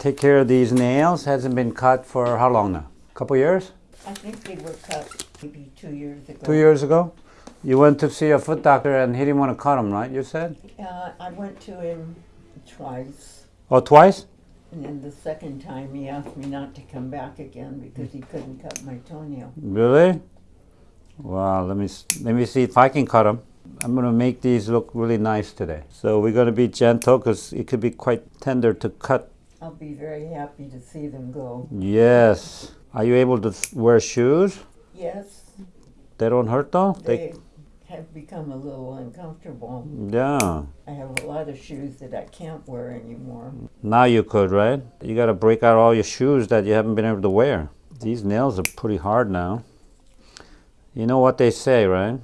take care of these nails. Hasn't been cut for how long now? A couple years? I think they were cut maybe two years ago. Two years ago? You went to see a foot doctor and he didn't want to cut them, right? You said? Uh, I went to him twice, Oh, twice? and then the second time he asked me not to come back again because he couldn't cut my toenail. Really? Wow, let me let me see if I can cut them. I'm gonna make these look really nice today. So we're gonna be gentle because it could be quite tender to cut. I'll be very happy to see them go. Yes. Are you able to wear shoes? Yes, They don't hurt though. they have become a little uncomfortable. yeah. I have a lot of shoes that I can't wear anymore. Now you could, right? You gotta break out all your shoes that you haven't been able to wear. These nails are pretty hard now. You know what they say, right?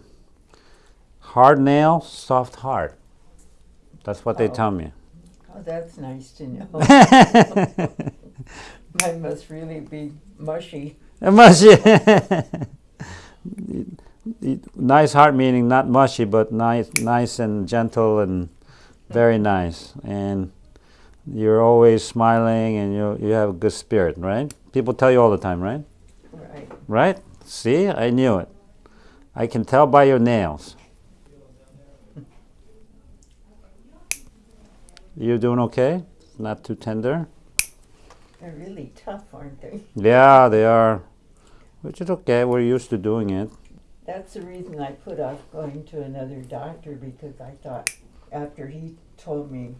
Hard nail, soft heart. That's what they Oh. tell me. Oh, that's nice to know. Mine must really be mushy. mushy. nice heart meaning not mushy, but nice, nice and gentle and very nice. And you're always smiling and you you have a good spirit, right? People tell you all the time, right? Right. Right? See, I knew it. I can tell by your nails. You doing okay? Not too tender? They're really tough, aren't they? Yeah, they are. Which is okay. We're used to doing it. That's the reason I put off going to another doctor because I thought after he told me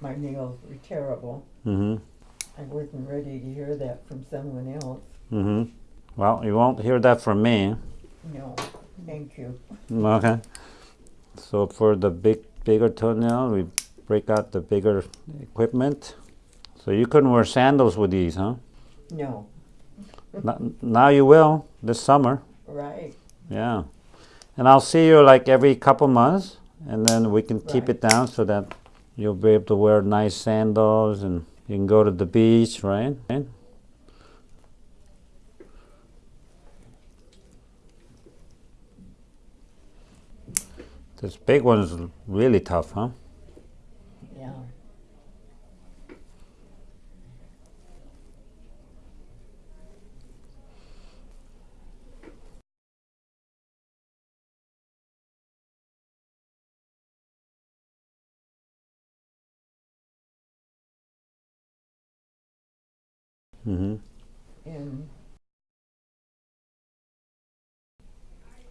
my nails were terrible, Mm-hmm. I wasn't ready to hear that from someone else. Mm-hmm. Well, you won't hear that from me. No, thank you. Okay. So for the big, bigger toenail, we break out the bigger equipment. So you couldn't wear sandals with these, huh? No, N- now you will this summer. right. Yeah. And I'll see you like every couple months, and then we can keep it down so that you'll be able to wear nice sandals and you can go to the beach, right? Right? This big one is really tough, huh? Yeah. Mm-hmm. And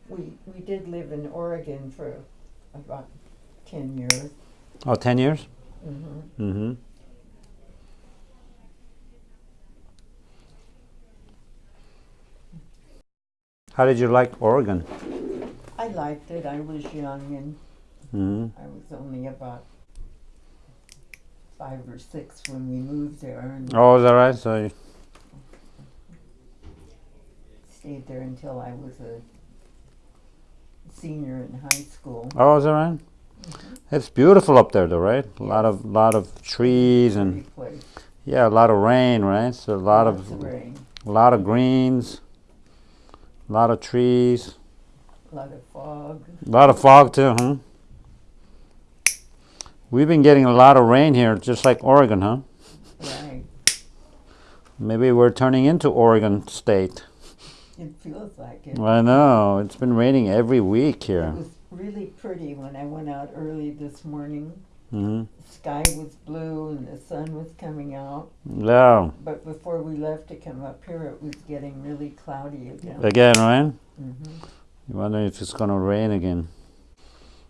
we we did live in Oregon for about ten years. Oh, 10 years? hmm Mm-hmm. How did you like Oregon? I liked it. I was young and Mm-hmm. I was only about five or six when we moved there and Oh, is that right? So, you- stayed there until I was a senior in high school. oh, is that right? Mm-hmm. It's beautiful up there, though, right? A lot of lot of trees and yeah, a lot of rain, right? So a lot Lots of rain, a lot of greens, a lot of trees, a lot of fog. a lot of fog too, huh? We've been getting a lot of rain here, just like Oregon, huh? Right. Maybe we're turning into Oregon State. It feels like it. I know. It's been raining every week here. It was really pretty when I went out early this morning. hmm The sky was blue and the sun was coming out. Yeah. But before we left to come up here, it was getting really cloudy again. Again, right? hmm You wonder if it's gonna rain again.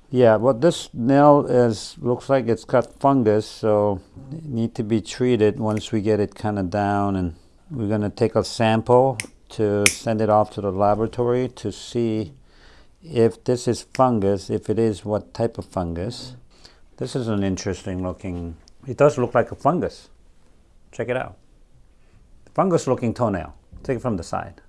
Yeah, well, this nail is looks like it's got fungus, so it need to be treated once we get it kind of down, and we're gonna take a sample to send it off to the laboratory to see if this is fungus. If it is, what type of fungus? This is an interesting looking. It does look like a fungus. Check it out. Fungus looking toenail. Take it from the side.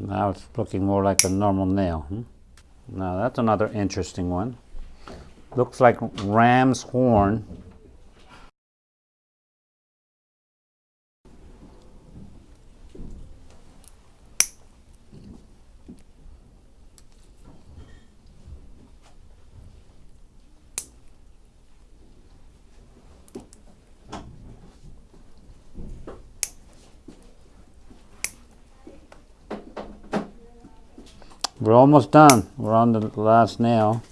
Now it's looking more like a normal nail. Hmm? Now that's another interesting one. Looks like ram's horn. We're almost done. We're on the last nail.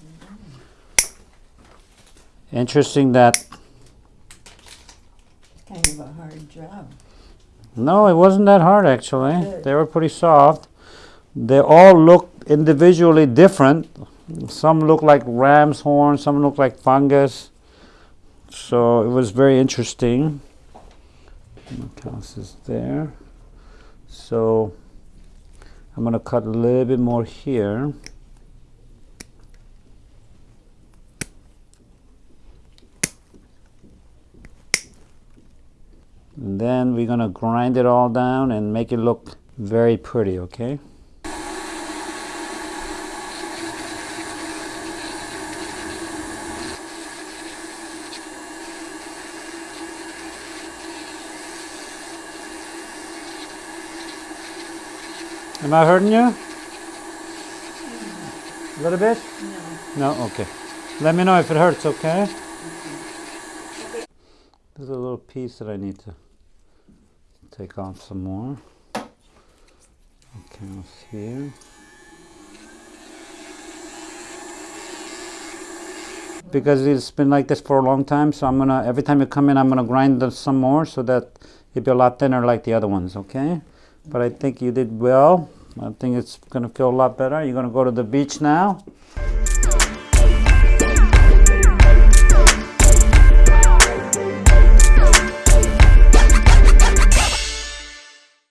Interesting that Kind of a hard job. no, it wasn't that hard actually. Good. They were pretty soft. They all look individually different. Some look like ram's horn, some look like fungus. So it was very interesting. House is there. So I'm gonna cut a little bit more here. And then we're gonna grind it all down and make it look very pretty, okay? Am I hurting you? A little bit? No. No? Okay. Let me know if it hurts, okay? There's a little piece that I need to take off some more. Okay, here. Because it's been like this for a long time, so I'm gonna, every time you come in, I'm gonna grind the- some more so that it'll be a lot thinner like the other ones, okay? But I think you did well. I think it's gonna feel a lot better. You're gonna go to the beach now.